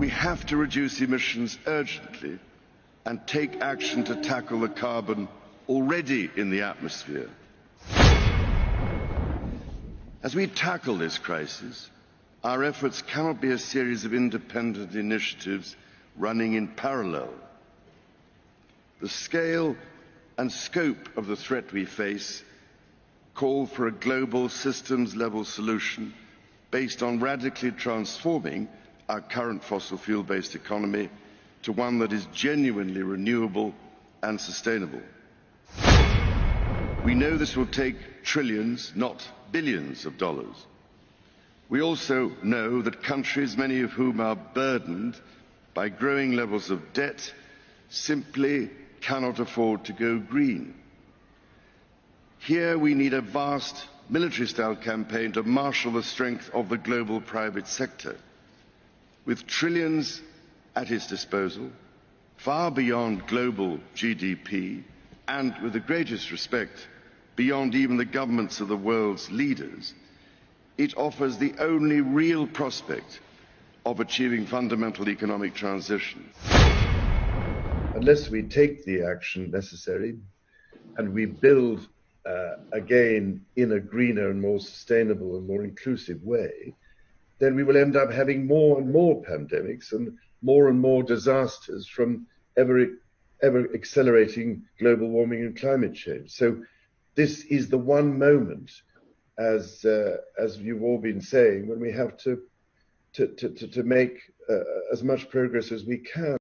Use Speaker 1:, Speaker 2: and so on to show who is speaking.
Speaker 1: We have to reduce emissions urgently and take action to tackle the carbon already in the atmosphere. As we tackle this crisis, our efforts cannot be a series of independent initiatives running in parallel. The scale and scope of the threat we face call for a global systems level solution based on radically transforming our current fossil fuel based economy to one that is genuinely renewable and sustainable. We know this will take trillions, not billions of dollars. We also know that countries, many of whom are burdened by growing levels of debt, simply cannot afford to go green. Here we need a vast military style campaign to marshal the strength of the global private sector. With trillions at his disposal, far beyond global GDP, and with the greatest respect, beyond even the governments of the world's leaders, it offers the only real prospect of achieving fundamental economic transition. Unless we take the action necessary and we build uh, again in a greener and more sustainable and more inclusive way, then we will end up having more and more pandemics and more and more disasters from ever, ever accelerating global warming and climate change. So this is the one moment, as uh, as you've all been saying, when we have to to to, to make uh, as much progress as we can.